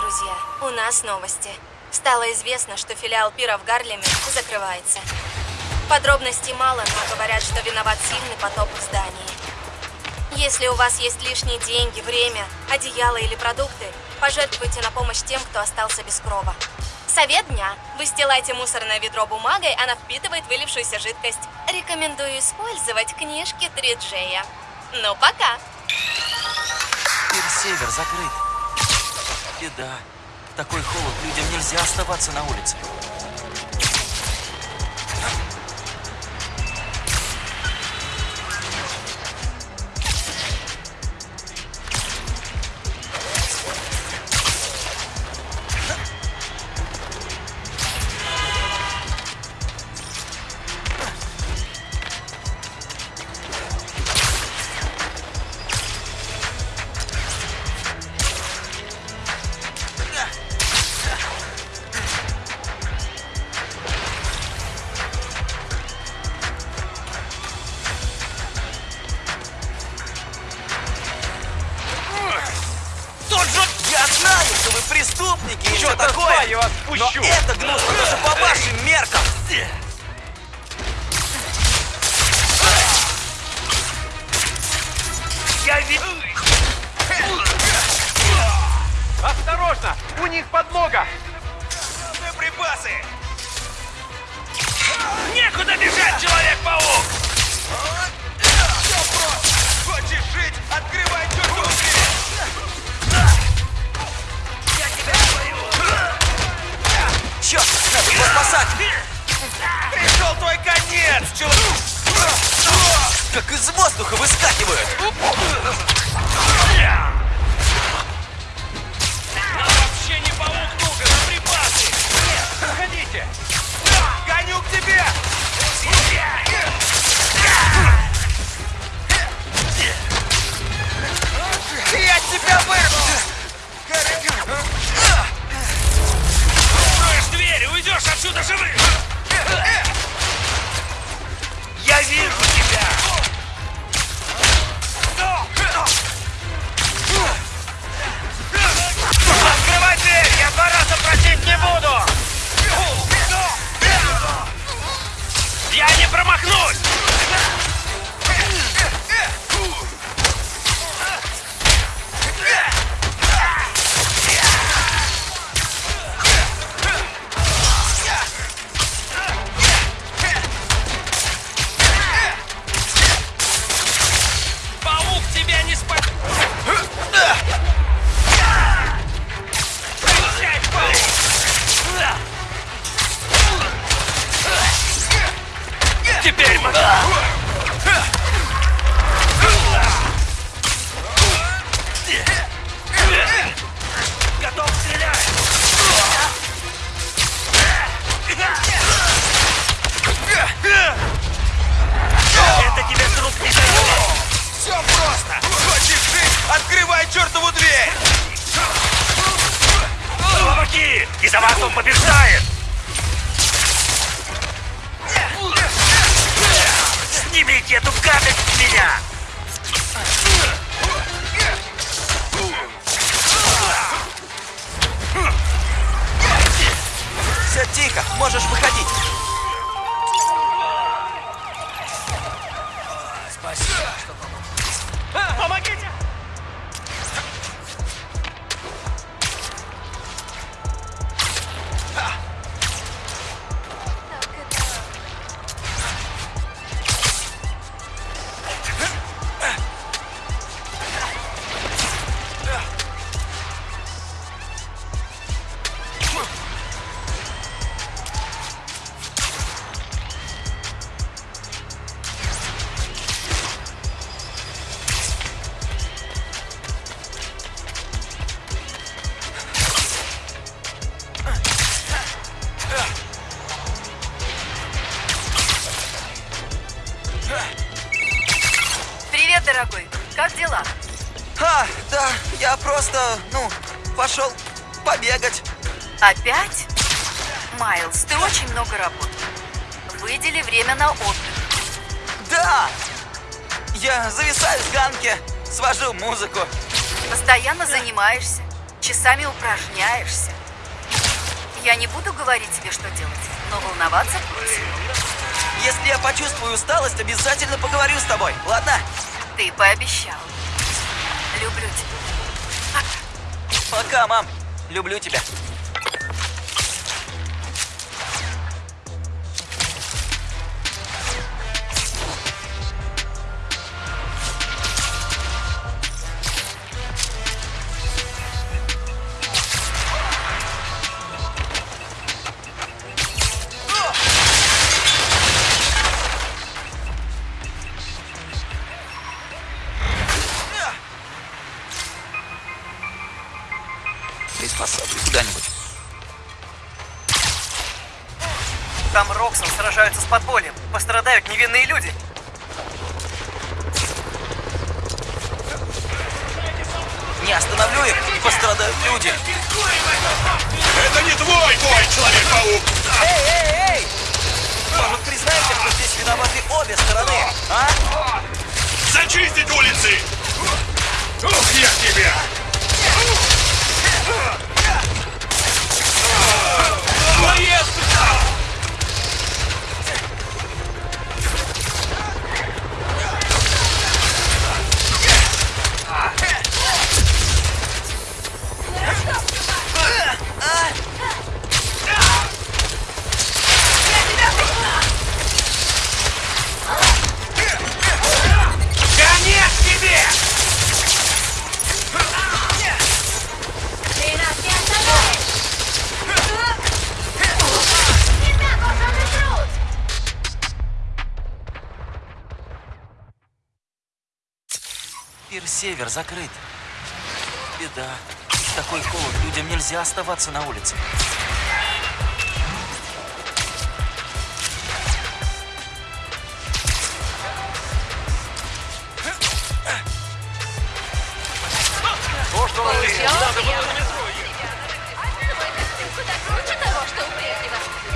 друзья, у нас новости. Стало известно, что филиал пира в Гарлеме закрывается. Подробностей мало, но говорят, что виноват сильный потоп в здании. Если у вас есть лишние деньги, время, одеяло или продукты, пожертвуйте на помощь тем, кто остался без крова. Совет дня. Выстилайте мусорное ведро бумагой, она впитывает вылившуюся жидкость. Рекомендую использовать книжки 3Джея. Ну, пока! Пир-север закрыт. Беда. В такой холод людям нельзя оставаться на улице. Преступники и все такое, я вас но пущу. это гнусно даже по вашим меркам. Я ведь... Осторожно! У них подмога! Припасы! Некуда бежать, Человек-паук! Хочешь жить? Открывай чертову Черт, надо его спасать! Пришел твой конец, человек! Как из воздуха выскакивают! Нам вообще не паук нужен, а припасы! Проходите! Гоню к тебе! Я тебя вырву! Отсюда живым! Я вижу тебя! Открывай дверь! Я два раза просить не буду! Я не промахнусь! Упражняешься. Я не буду говорить тебе, что делать, но волноваться брось. Если я почувствую усталость, обязательно поговорю с тобой, ладно? Ты пообещал. Люблю тебя. Пока, мам. Люблю тебя. Подпольем. Пострадают невинные люди. Север закрыт. Беда. В такой холод людям нельзя оставаться на улице.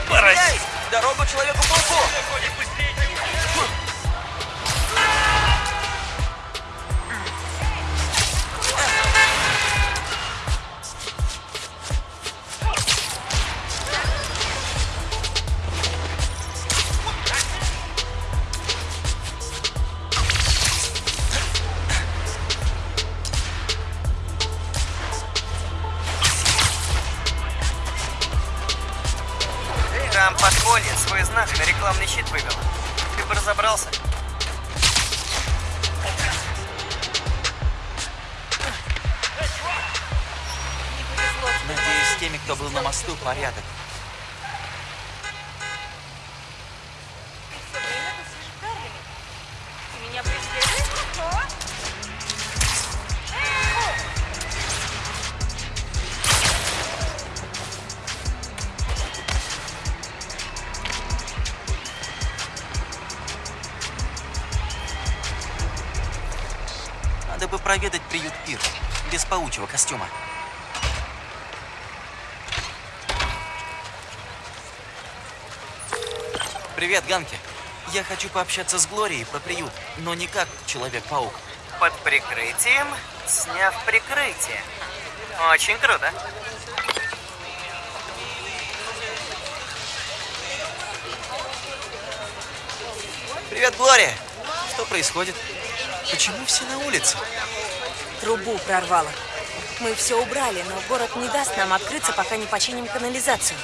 Паразит! Дорогу Человеку-пауку! Проведать приют Пир. Без паучьего костюма. Привет, Ганки. Я хочу пообщаться с Глорией про приют, но не как Человек-паук. Под прикрытием, сняв прикрытие. Очень круто. Привет, Глория! Что происходит? Почему все на улице? Трубу прорвало. Мы все убрали, но город не даст нам открыться, пока не починим канализацию.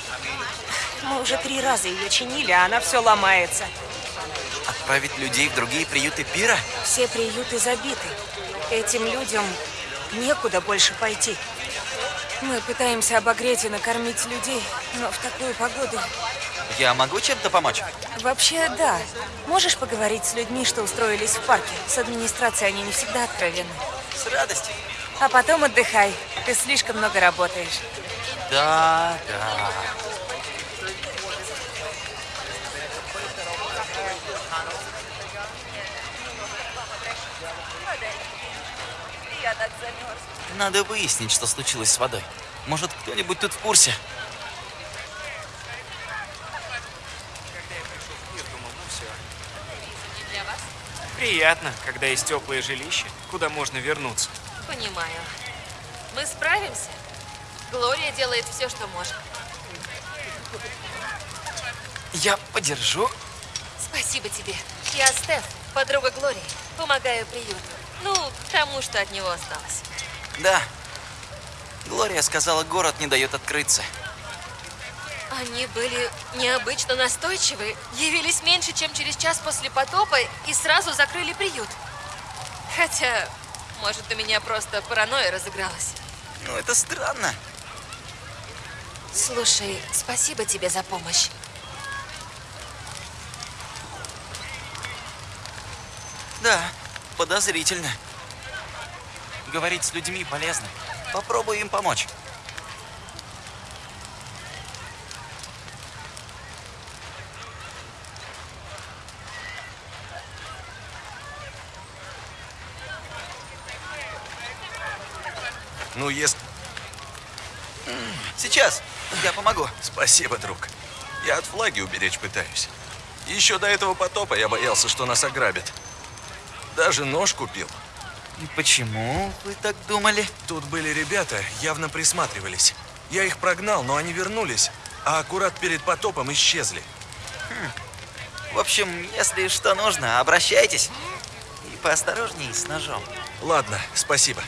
Мы уже три раза ее чинили, а она все ломается. Отправить людей в другие приюты Пира? Все приюты забиты. Этим людям некуда больше пойти. Мы пытаемся обогреть и накормить людей, но в такую погоду... Я могу чем-то помочь? Вообще, да. Можешь поговорить с людьми, что устроились в парке? С администрацией они не всегда откровенны. С радостью. А потом отдыхай. Ты слишком много работаешь. Да, да. Я так замерз. Надо выяснить, что случилось с водой. Может, кто-нибудь тут в курсе? Приятно, когда есть теплое жилище, куда можно вернуться. Понимаю. Мы справимся. Глория делает все, что может. Я подержу. Спасибо тебе. Я Стеф, подруга Глории. Помогаю приюту. Ну, тому, что от него осталось. Да. Глория сказала, город не дает открыться. Они были необычно настойчивы, явились меньше, чем через час после потопа и сразу закрыли приют. Хотя, может, у меня просто паранойя разыгралась. Ну, это странно. Слушай, спасибо тебе за помощь. Да, подозрительно. Говорить с людьми полезно. Попробуй им помочь. Ну, если... Сейчас, я помогу. Спасибо, друг. Я от флаги уберечь пытаюсь. Еще до этого потопа я боялся, что нас ограбят. Даже нож купил. И почему вы так думали? Тут были ребята, явно присматривались. Я их прогнал, но они вернулись, а аккурат перед потопом исчезли. В общем, если что нужно, обращайтесь. И поосторожней с ножом. Ладно, спасибо.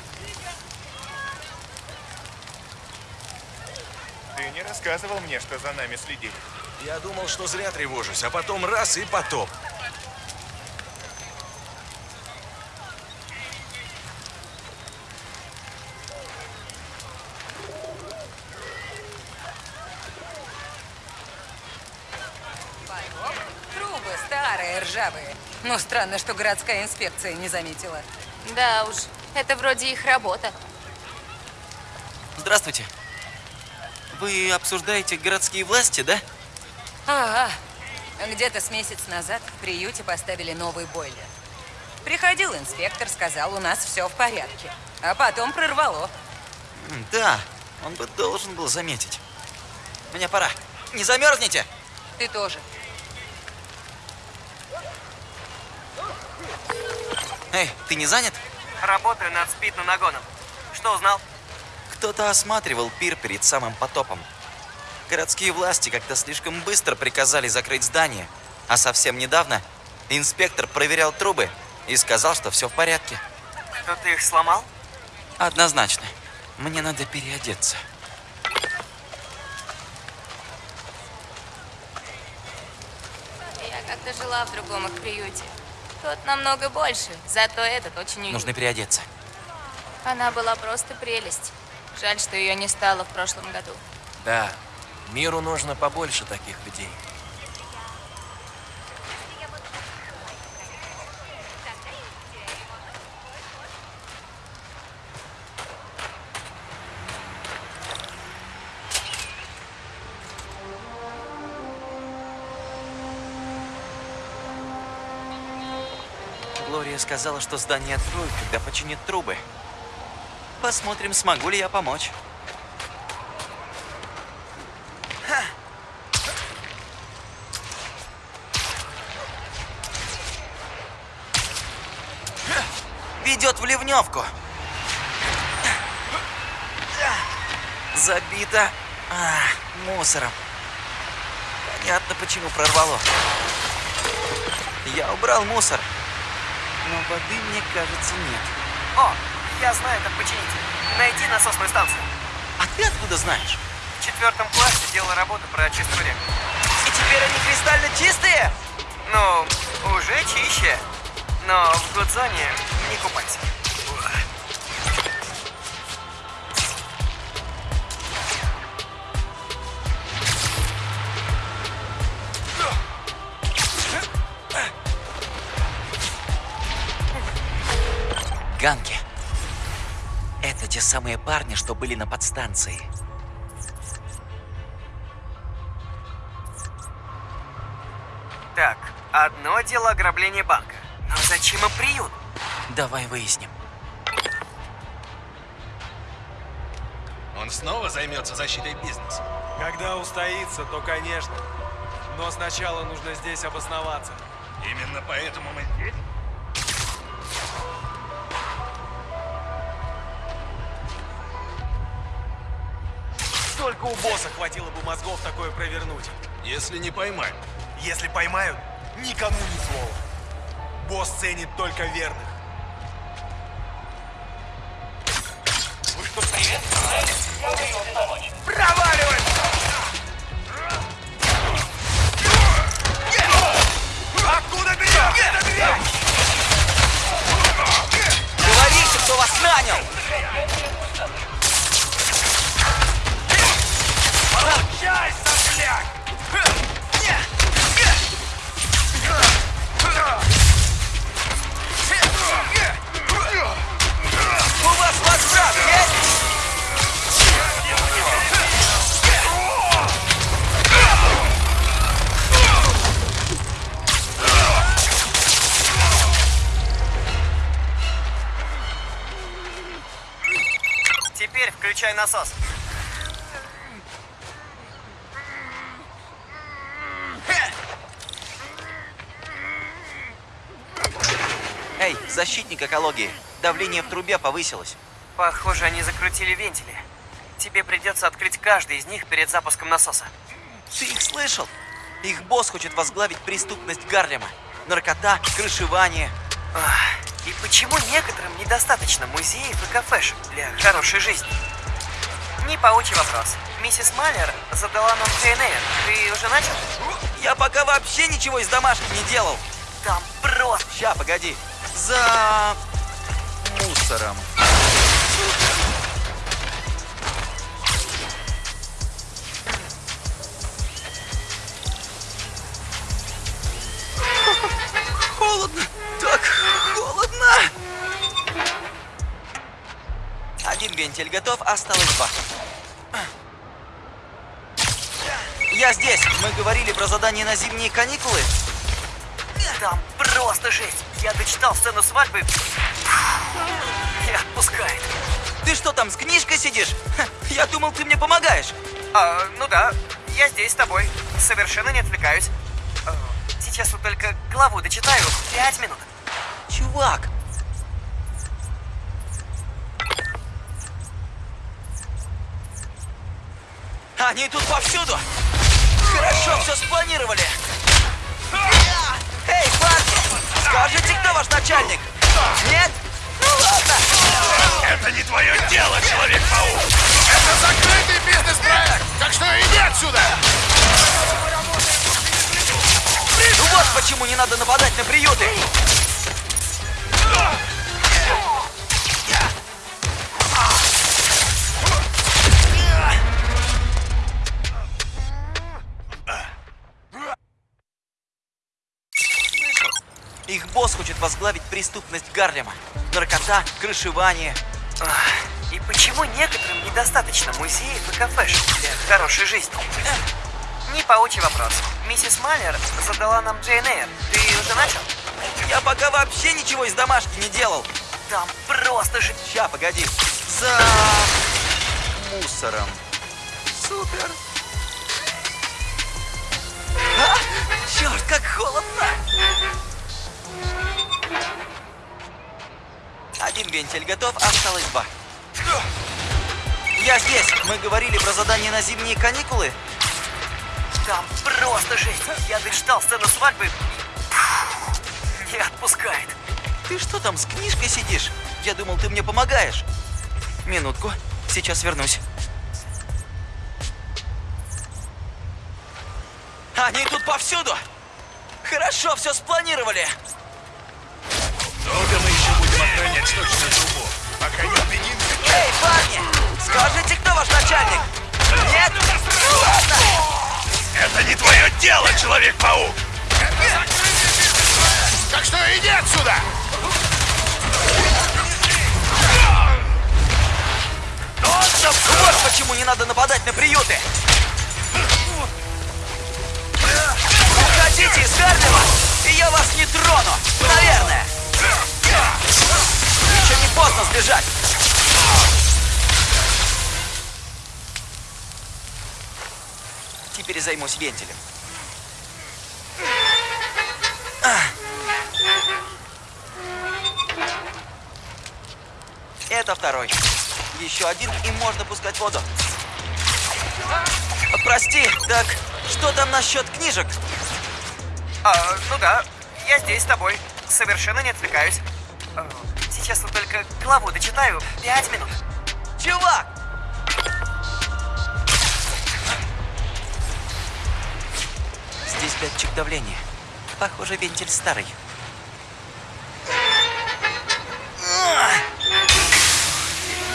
Ты не рассказывал мне, что за нами следили. Я думал, что зря тревожусь, а потом раз и потоп. Трубы старые, ржавые. Но странно, что городская инспекция не заметила. Да уж, это вроде их работа. Здравствуйте. Вы обсуждаете городские власти, да? Ага. Где-то с месяц назад в приюте поставили новый бойлер. Приходил инспектор, сказал, у нас все в порядке. А потом прорвало. Да, он бы должен был заметить. Мне пора. Не замерзните! Ты тоже. Эй, ты не занят? Работаю над спид-нагоном. Что узнал? Кто-то осматривал пир перед самым потопом. Городские власти как-то слишком быстро приказали закрыть здание, а совсем недавно инспектор проверял трубы и сказал, что все в порядке. Кто-то их сломал? Однозначно. Мне надо переодеться. Я как-то жила в другом их приюте. Тот намного больше, зато этот очень уютный. Нужно переодеться. Она была просто прелесть. Жаль, что ее не стало в прошлом году. Да, миру нужно побольше таких людей. Глория сказала, что здание откроют, когда починят трубы. Посмотрим, смогу ли я помочь. Ведет в ливневку. Забито а, мусором. Понятно, почему прорвало. Я убрал мусор. Но воды, мне кажется, нет. О, я знаю, как починить. Найти насосную станцию. А ты откуда знаешь? В четвертом классе делал работу про очистку рек. И теперь они кристально чистые? Ну, уже чище. Но в Гудзоне не купайся. Ганки. Самые парни, что были на подстанции. Так, одно дело ограбление банка. Но зачем им приют? Давай выясним. Он снова займется защитой бизнеса. Когда устоится, то конечно. Но сначала нужно здесь обосноваться. Именно поэтому мы здесь. Только у босса хватило бы мозгов такое провернуть. Если не поймают. Если поймают, никому ни слова. Босс ценит только верных. Проваливай! Откуда берешь? Говорите, кто вас нанял! Получайся, блядь! У вас возврат есть? Теперь включай насос. Эй, защитник экологии, давление в трубе повысилось. Похоже, они закрутили вентили. Тебе придется открыть каждый из них перед запуском насоса. Ты их слышал? Их босс хочет возглавить преступность Гарлема. Наркота, крышевание. Ах, И почему некоторым недостаточно музеев и кафешек для хорошей жизни? Не паучий вопрос. Миссис Маллер задала нам КНР. Ты уже начал? Я пока вообще ничего из домашних не делал. Там просто... Ща, погоди. За мусором. Холодно, так холодно. Один вентиль готов, осталось два. Я здесь. Мы говорили про задание на зимние каникулы. Там просто жесть. Я дочитал сцену свадьбы. Не отпускает. Ты что там, с книжкой сидишь? Ха, Я думал, ты мне помогаешь. А, ну да, я здесь с тобой. Совершенно не отвлекаюсь. А, Сейчас вот только главу дочитаю. Пять минут. Чувак, они тут повсюду. Хорошо все спланировали. Эй, парни, скажите, кто ваш начальник? Нет? Ну ладно. Это не твое дело, Человек-паук! Это закрытый бизнес-проект, так что иди отсюда! Ну вот почему не надо нападать на приюты. Возглавить преступность Гарлема. Наркота, крышевание. Ах, И почему некоторым недостаточно музеев и кафешек для хорошей жизни? Не паучий вопрос. Миссис Маллер задала нам Джейн Эйр. Ты уже начал? Я пока вообще ничего из домашки не делал. Там просто же... Ща, погоди. За мусором. Супер. А? Черт, как холодно. Один вентиль готов, осталось два. Я здесь. Мы говорили про задание на зимние каникулы. Там просто жесть. Я дочитал сцену свадьбы. Не отпускает. Ты что там, с книжкой сидишь? Я думал, ты мне помогаешь. Минутку, сейчас вернусь. Они тут повсюду! Хорошо, все спланировали! Долго мы еще будем охранять сточную трубу, пока не убедимся. Эй, парни! Скажите, кто ваш начальник? Нет? Ну ладно! Это не твое дело, Человек-паук! Так что иди отсюда! Вот почему не надо нападать на приюты! Уходите из Гарлема, и я вас не трону! Наверное! Поздно сбежать! Теперь займусь вентилем. А. Это второй. Еще один, и можно пускать воду. Прости, так что там насчет книжек? А, ну да, я здесь с тобой. Совершенно не отвлекаюсь. Сейчас вот только главу дочитаю. Пять минут. Чувак! Здесь датчик давления. Похоже, вентиль старый.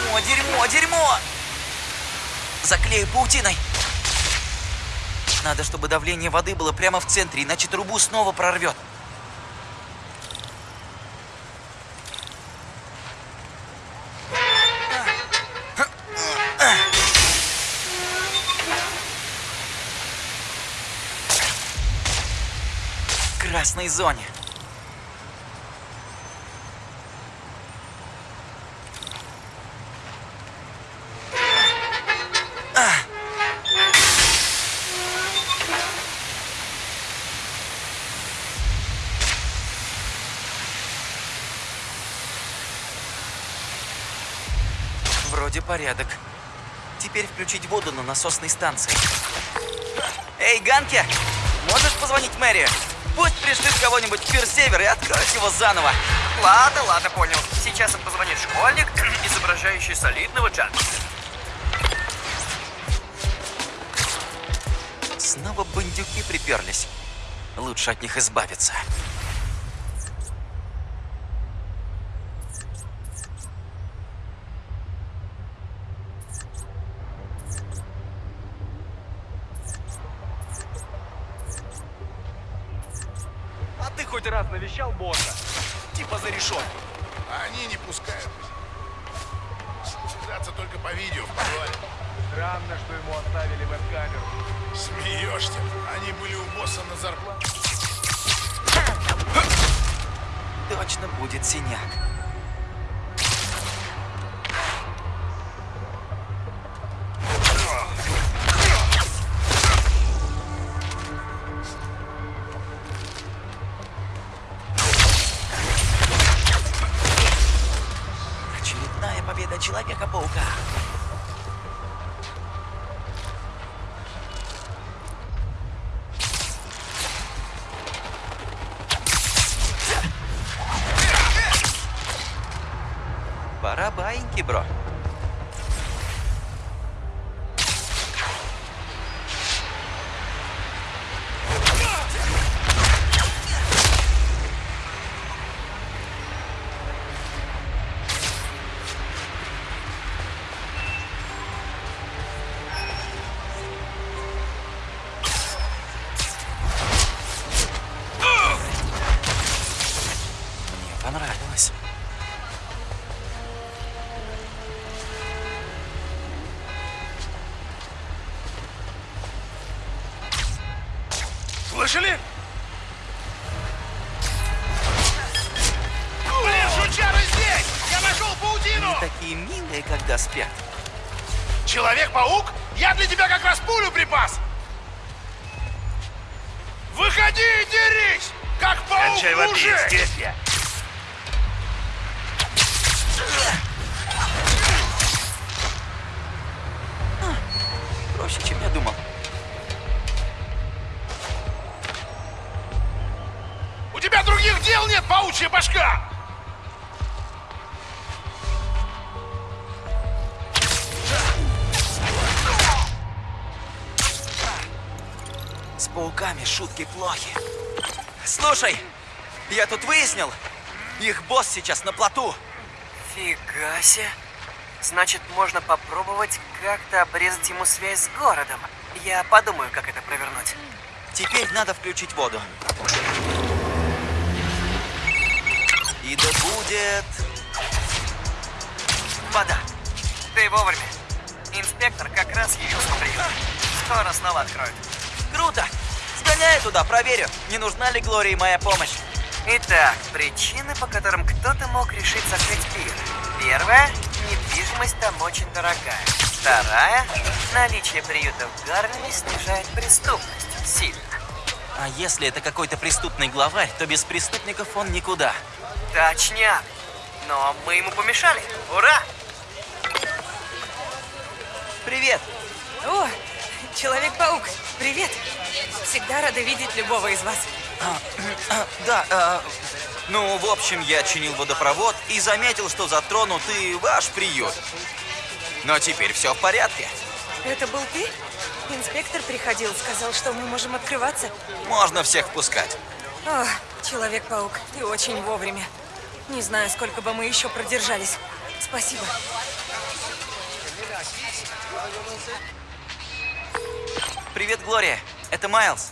Дерьмо, дерьмо, дерьмо! Заклею паутиной. Надо, чтобы давление воды было прямо в центре, иначе трубу снова прорвет. Красной зоне. Вроде порядок. Теперь включить воду на насосной станции. Эй, Ганки! Можешь позвонить Мэри? Пусть пришлют кого-нибудь в пирсевер и откроют его заново. Ладно, ладно, понял. Сейчас им позвонит школьник, изображающий солидного джентльмена. Снова бандюки приперлись. Лучше от них избавиться. Босса на зарплате. Точно будет синяк. Слышали? Блин, жучары здесь! Я нашел паутину! Они такие милые, когда спят. Человек-паук? Я для тебя как раз пулю припас! Выходи и дерись! Как паук мужик! здесь я! Проще, чем я думал. Других дел нет, паучья башка! С пауками шутки плохи. Слушай, я тут выяснил, их босс сейчас на плоту. Фига себе. Значит, можно попробовать как-то обрезать ему связь с городом. Я подумаю, как это провернуть. Теперь надо включить воду. И да будет... Вода. Ты вовремя. Инспектор как раз явился в приют. Скоро снова откроют. Круто! Сгоняй туда, проверю, не нужна ли Глории моя помощь. Итак, причины, по которым кто-то мог решить закрыть пир. Первая – недвижимость там очень дорогая. Вторая – наличие приюта в Гарлеме снижает преступность сильно. А если это какой-то преступный главарь, то без преступников он никуда. Точняк. Но мы ему помешали. Ура! Привет! О, Человек-паук, привет. Всегда рада видеть любого из вас. Да, э, ну, в общем, я чинил водопровод и заметил, что затронут и ваш приют. Но теперь все в порядке. Это был ты? Инспектор приходил, сказал, что мы можем открываться. Можно всех впускать. О, Человек-паук, ты очень вовремя. Не знаю, сколько бы мы еще продержались. Спасибо. Привет, Глория. Это Майлз.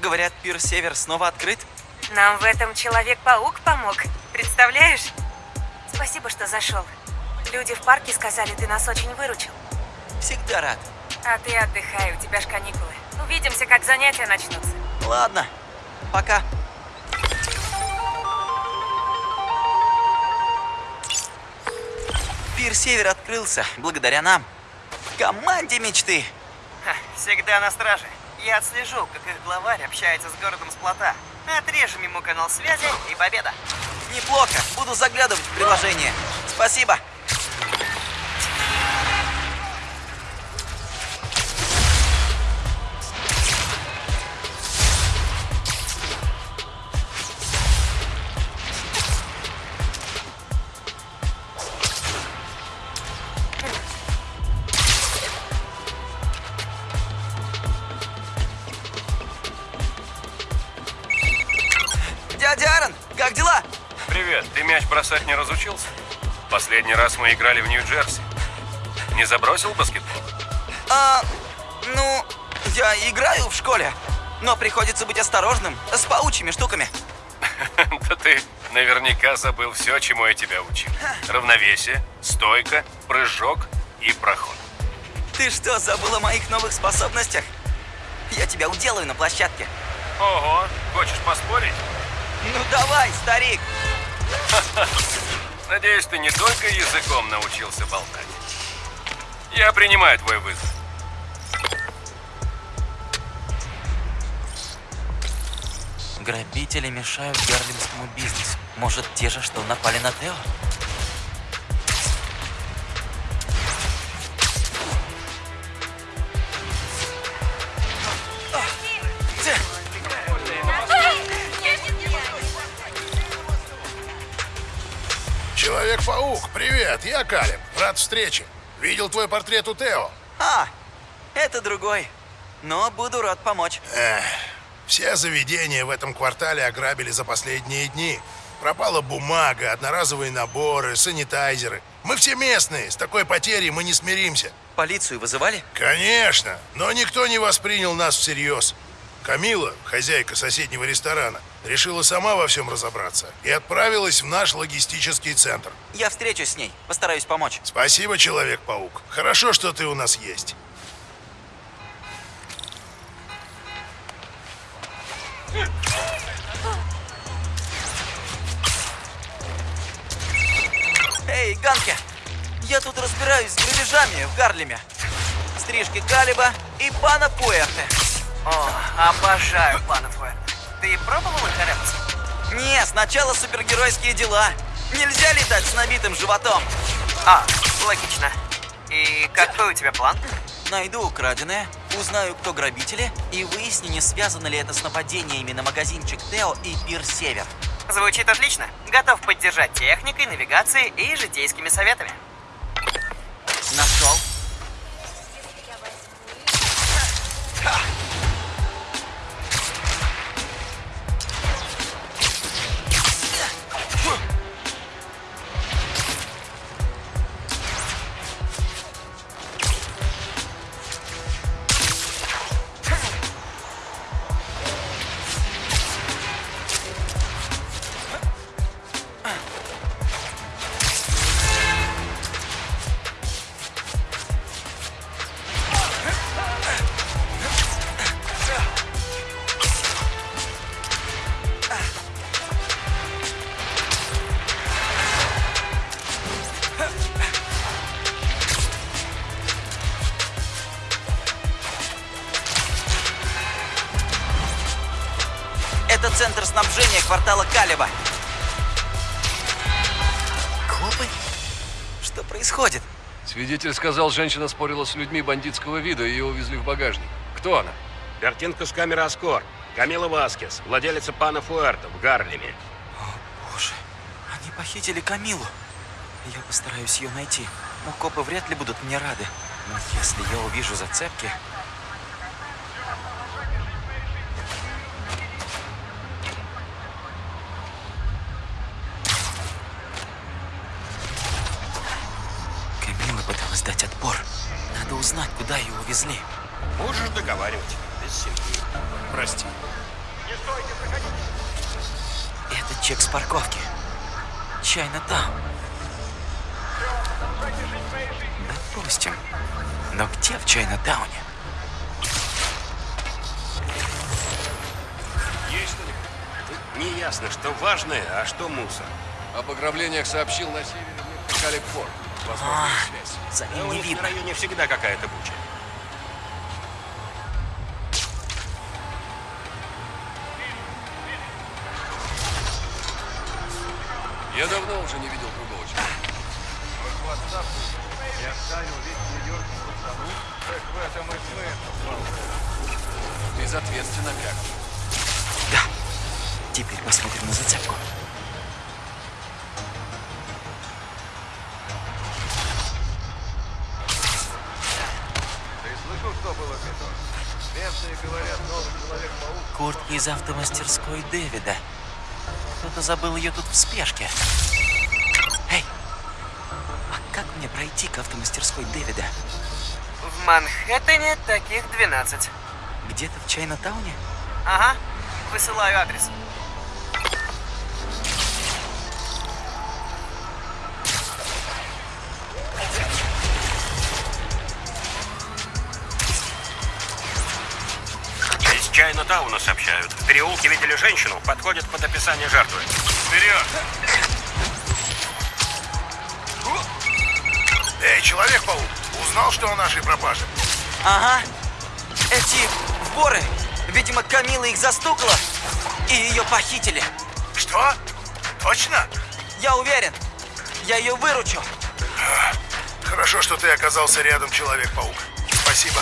Говорят, пир Север снова открыт? Нам в этом Человек-паук помог. Представляешь? Спасибо, что зашел. Люди в парке сказали, ты нас очень выручил. Всегда рад. А ты отдыхай, у тебя ж каникулы. Увидимся, как занятия начнутся. Ладно, пока. Пир Север открылся благодаря нам. Команде мечты. Ха, всегда на страже. Я отслежу, как их главарь общается с городом с плота. Отрежем ему канал связи и победа. Неплохо. Буду заглядывать в приложение. Спасибо. Бросать не разучился? Последний раз мы играли в Нью-Джерси. Не забросил баскетбол? А, ну, я играю в школе, но приходится быть осторожным с паучьими штуками. Да ты наверняка забыл все, чему я тебя учил. Равновесие, стойка, прыжок и проход. Ты что, забыл о моих новых способностях? Я тебя уделаю на площадке. Ого, хочешь поспорить? Ну давай, старик. Надеюсь, ты не только языком научился болтать. Я принимаю твой вызов. Грабители мешают гарлемскому бизнесу. Может, те же, что напали на Тео? Человек-паук, привет, я Калеб. Рад встрече. Видел твой портрет у Тео. А, это другой. Но буду рад помочь. Эх, все заведения в этом квартале ограбили за последние дни. Пропала бумага, одноразовые наборы, санитайзеры. Мы все местные, с такой потерей мы не смиримся. Полицию вызывали? Конечно, но никто не воспринял нас всерьез. Камила, хозяйка соседнего ресторана, решила сама во всем разобраться и отправилась в наш логистический центр. Я встречусь с ней, постараюсь помочь. Спасибо, Человек-паук. Хорошо, что ты у нас есть. Эй, Ганки, я тут разбираюсь с грабежами в Гарлеме. Стрижки Калиба и пана Пуэрте. О, обожаю планов Уэрт. Ты пробовал их арепаться? Не, сначала супергеройские дела. Нельзя летать с набитым животом. А, логично. И какой у тебя план? Найду украденное, узнаю, кто грабители, и выясню, не связано ли это с нападениями на магазинчик Тео и Пир Север. Звучит отлично. Готов поддержать техникой, навигацией и житейскими советами. Снабжения квартала Калиба. Копы? Что происходит? Свидетель сказал, женщина спорила с людьми бандитского вида, и ее увезли в багажник. Кто она? Картинка с камеры Аскор. Камила Васкес, владелица пана Фуэрто в Гарлеме. Боже, они похитили Камилу. Я постараюсь ее найти. Но копы вряд ли будут мне рады. Но если я увижу зацепки... Камила пыталась дать отпор. Надо узнать, куда ее увезли. Можешь договаривать. Без семьи. Прости. Это чек с парковки. Чайна там. Допустим. Но где в Чайна-тауне? Есть что-нибудь? Не ясно, что важное, а что мусор. Об ограблениях сообщил на севере мне Калибфорд. Возможная связь. За Да у них на районе всегда какая-то буча. Я давно уже не видел другого человека. Я оставил весь Нью-Йорк так в этом и смысл. Безответственно как. Из автомастерской Дэвида. Кто-то забыл ее тут в спешке. Эй, а как мне пройти к автомастерской Дэвида? В Манхэттене таких 12. Где-то в Чайна-тауне? Ага, высылаю адрес. Из Чайна-тауна сообщают. В переулке видели женщину, подходит под описание жертвы. Вперед! Эй, Человек-паук, узнал, что о нашей пропаже? Ага. Эти воры, видимо, Камила их застукала, и ее похитили. Что? Точно? Я уверен. Я ее выручу. Хорошо, что ты оказался рядом, Человек-паук. Спасибо.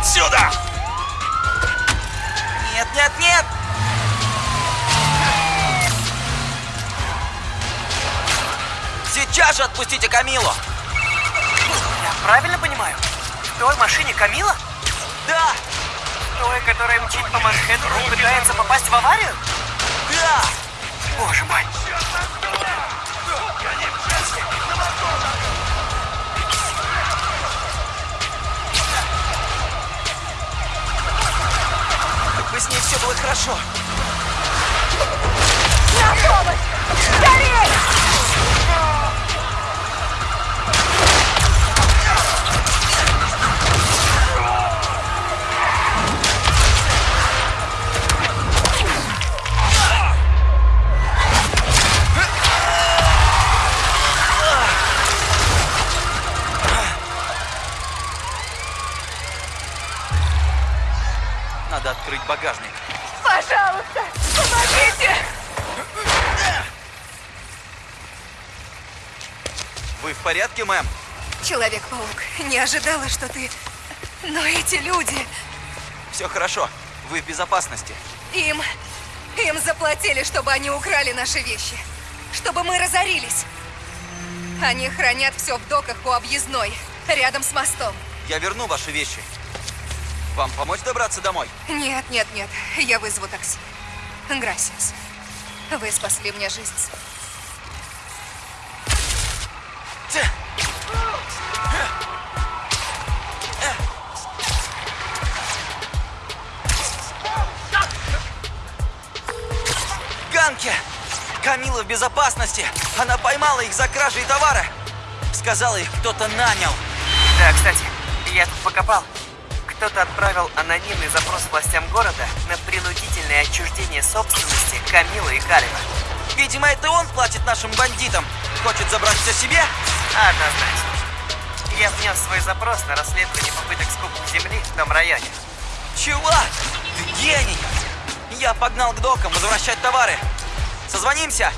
Отсюда! Нет, нет, нет! Сейчас же отпустите Камилу! Я правильно понимаю? В той машине Камила? Да! Той, которая мчит по Манхэттену пытается попасть в аварию? Да! Боже мой. Все было хорошо. На помощь! Скорей! Порядке, мэм? Человек-паук, не ожидала, что ты... Но эти люди, Все хорошо. Вы в безопасности. им... Им заплатили, чтобы они украли наши вещи. Чтобы мы разорились. Они хранят все в доках у объездной, рядом с мостом. Я верну ваши вещи. Вам помочь добраться домой? Нет, нет, нет, я вызову такси. Грасиас. Вы спасли мне жизнь. Камила в безопасности. Она поймала их за кражей товара. Сказала, их кто-то нанял. Да, кстати, я тут покопал. Кто-то отправил анонимный запрос властям города на принудительное отчуждение собственности Камилы и Карева. Видимо, это он платит нашим бандитам. Хочет забрать все себе? Однозначно. Я внес свой запрос на расследование попыток скупки земли в том районе. Чувак, ты гений! Я погнал к докам возвращать товары. Созвонимся?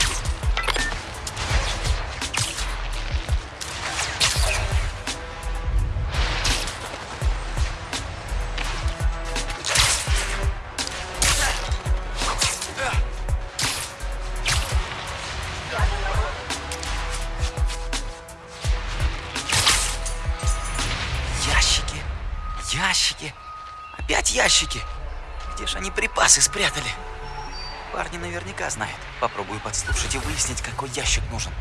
Ящики, опять ящики. Где же они припасы спрятали? Парни наверняка знают. Попробую подслушать и выяснить, какой ящик нужен.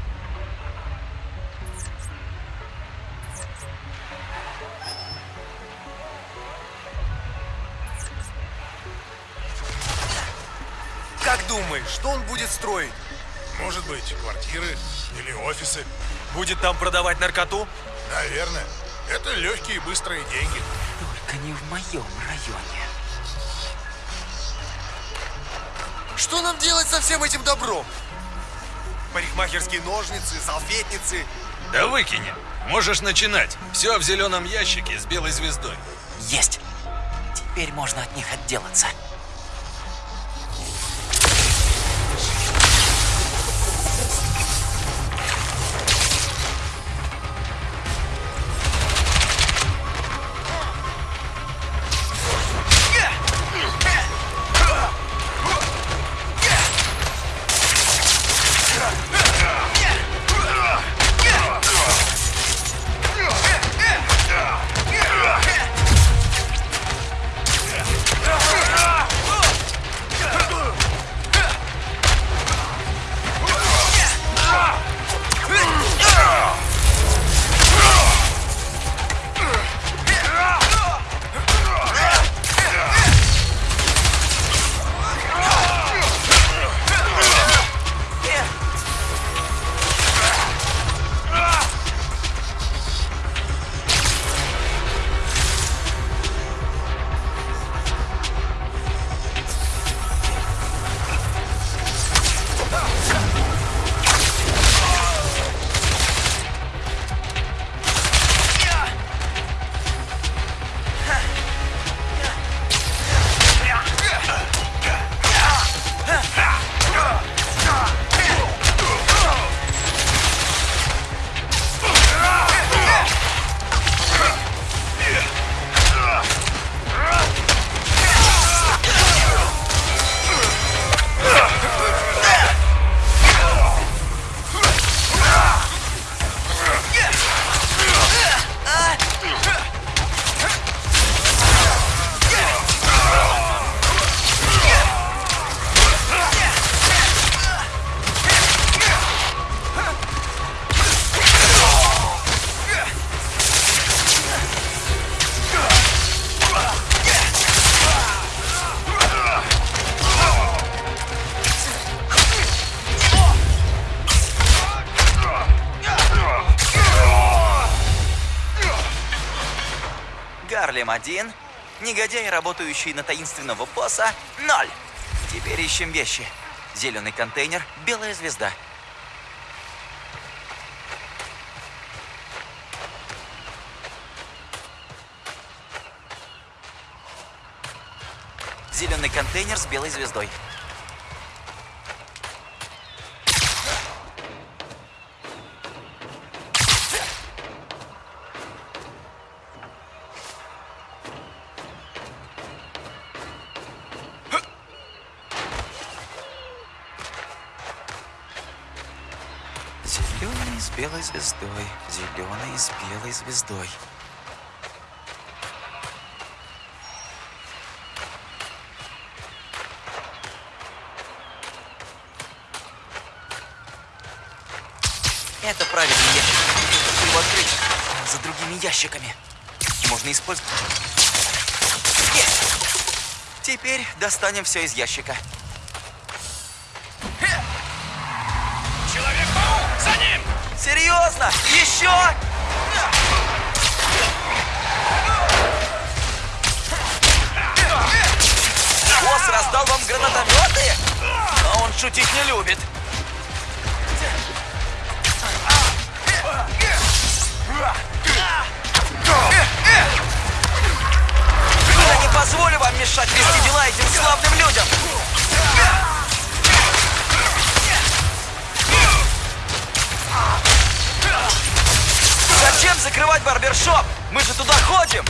Как думаешь, что он будет строить? Может быть, квартиры или офисы. Будет там продавать наркоту? Наверное. Это легкие и быстрые деньги. Только не в моем районе. Что нам делать со всем этим добром? Парикмахерские ножницы, салфетницы. Да выкини. Можешь начинать. Все в зеленом ящике с белой звездой. Есть. Теперь можно от них отделаться. Гарлем один. Негодяй, работающий на таинственного босса, ноль. Теперь ищем вещи. Зеленый контейнер, белая звезда. Зеленый контейнер с белой звездой. Звездой. Зеленый с белой звездой. Это правильный ящик. Его открыть за другими ящиками. Можно использовать. Есть! Теперь достанем все из ящика. Серьезно? Еще? Босс раздал вам гранатометы? А он шутить не любит. Я не позволю вам мешать вести дела этим славным людям. Зачем закрывать барбершоп? Мы же туда ходим.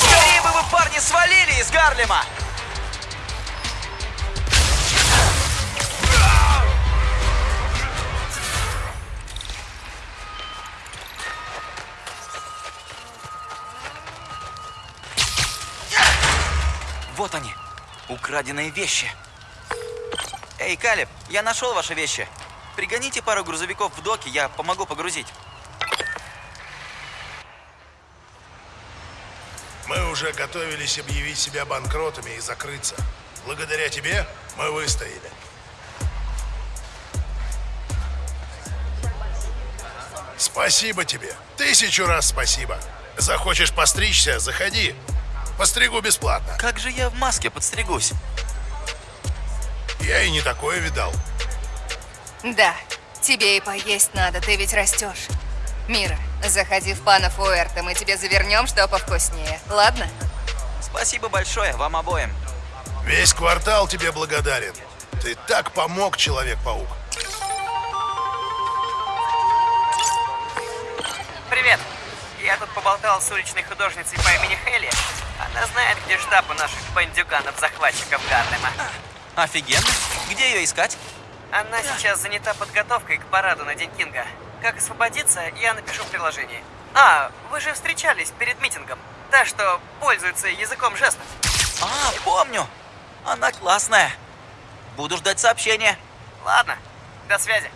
Скорее бы вы, парни, свалили из Гарлема! Вот они, украденные вещи. Эй, Калиб, я нашел ваши вещи. Пригоните пару грузовиков в доки, я помогу погрузить. Мы уже готовились объявить себя банкротами и закрыться. Благодаря тебе мы выстояли. Спасибо тебе. Тысячу раз спасибо. Захочешь постричься, заходи. Постригу бесплатно. Как же я в маске подстригусь? Я и не такое видал. Да, тебе и поесть надо, ты ведь растешь. Мира, заходи в пана Фуэрто, мы тебе завернем что повкуснее, ладно? Спасибо большое вам обоим. Весь квартал тебе благодарен. Ты так помог, Человек-паук. Привет. Я тут поболтал с уличной художницей по имени Хелли. Она знает, где штаб у наших бандюганов-захватчиков Гарлема. Офигенно. Где ее искать? Она сейчас занята подготовкой к параду на День Кинга. Как освободиться, я напишу в приложении. А, вы же встречались перед митингом. Та, что пользуется языком жестов. А, помню. Она классная. Буду ждать сообщения. Ладно, до связи.